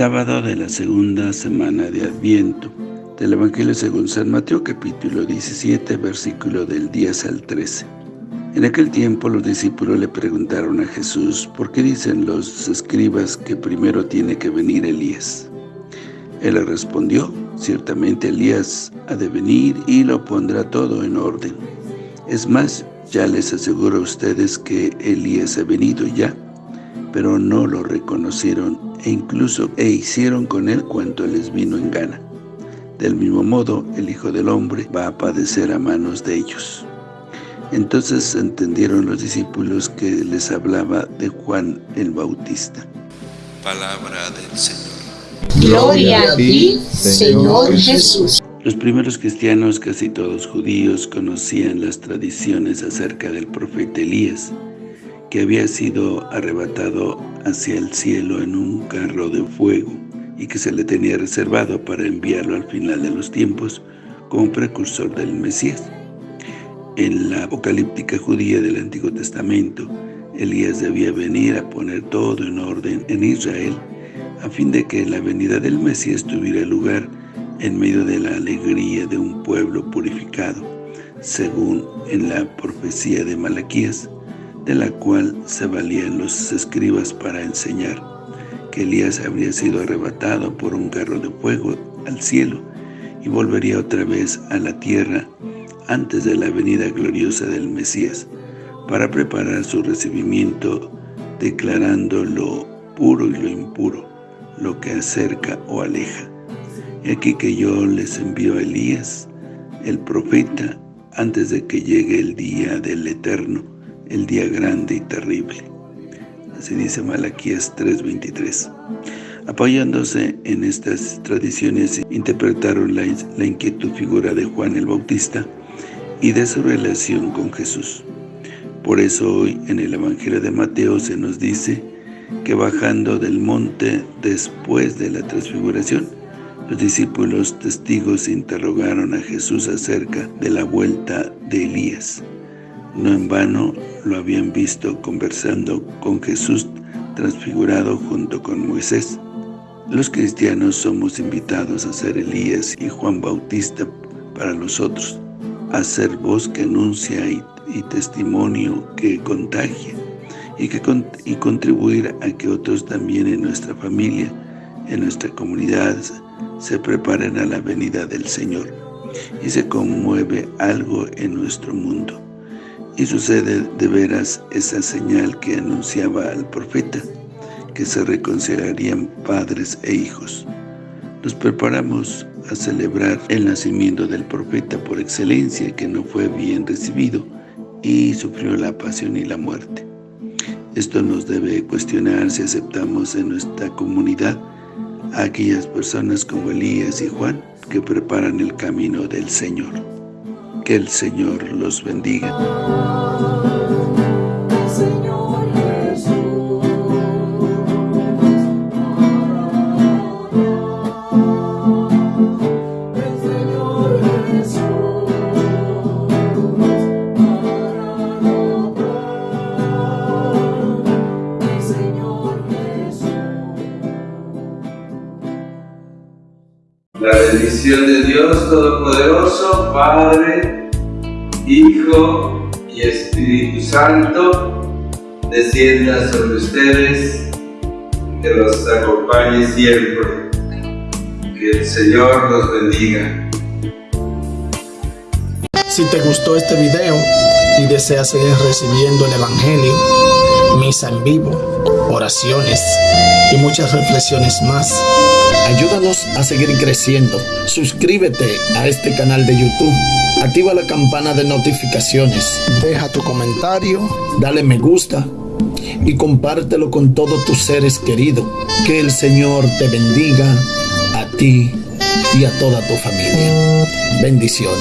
Sábado de la segunda semana de Adviento, del Evangelio según San Mateo capítulo 17, versículo del 10 al 13. En aquel tiempo los discípulos le preguntaron a Jesús, ¿por qué dicen los escribas que primero tiene que venir Elías? Él le respondió, ciertamente Elías ha de venir y lo pondrá todo en orden. Es más, ya les aseguro a ustedes que Elías ha venido ya, pero no lo reconocieron e incluso e hicieron con él cuanto les vino en gana. Del mismo modo, el Hijo del Hombre va a padecer a manos de ellos. Entonces entendieron los discípulos que les hablaba de Juan el Bautista. Palabra del Señor. Gloria a ti, Señor Jesús. Los primeros cristianos, casi todos judíos, conocían las tradiciones acerca del profeta Elías, que había sido arrebatado hacia el cielo en un carro de fuego y que se le tenía reservado para enviarlo al final de los tiempos como precursor del Mesías. En la apocalíptica judía del Antiguo Testamento, Elías debía venir a poner todo en orden en Israel a fin de que la venida del Mesías tuviera lugar en medio de la alegría de un pueblo purificado, según en la profecía de Malaquías, de la cual se valían los escribas para enseñar que Elías habría sido arrebatado por un carro de fuego al cielo y volvería otra vez a la tierra antes de la venida gloriosa del Mesías, para preparar su recibimiento declarando lo puro y lo impuro, lo que acerca o aleja. Y aquí que yo les envío a Elías, el profeta, antes de que llegue el día del Eterno, el día grande y terrible. Así dice Malaquías 3.23. Apoyándose en estas tradiciones, interpretaron la, la inquietud figura de Juan el Bautista y de su relación con Jesús. Por eso hoy en el Evangelio de Mateo se nos dice que bajando del monte después de la transfiguración, los discípulos testigos interrogaron a Jesús acerca de la vuelta de Elías. No en vano lo habían visto conversando con Jesús transfigurado junto con Moisés. Los cristianos somos invitados a ser Elías y Juan Bautista para los otros, a ser voz que anuncia y, testimonio que contagia y, que, y contribuir a que otros también en nuestra familia, en nuestra comunidad, se preparen a la venida del Señor y se conmueve algo en nuestro mundo. Y sucede de veras esa señal que anunciaba al profeta, que se reconciliarían padres e hijos. Nos preparamos a celebrar el nacimiento del profeta por excelencia, que no fue bien recibido y sufrió la pasión y la muerte. Esto nos debe cuestionar si aceptamos en nuestra comunidad a aquellas personas como Elías y Juan que preparan el camino del Señor. Que el Señor los bendiga. La bendición de Dios Todopoderoso, Padre, Hijo y Espíritu Santo, descienda sobre ustedes, que los acompañe siempre. Que el Señor los bendiga. Si te gustó este video y deseas seguir recibiendo el Evangelio, misa en vivo, oraciones y muchas reflexiones más, Ayúdanos a seguir creciendo. Suscríbete a este canal de YouTube. Activa la campana de notificaciones. Deja tu comentario. Dale me gusta. Y compártelo con todos tus seres queridos. Que el Señor te bendiga a ti y a toda tu familia. Bendiciones.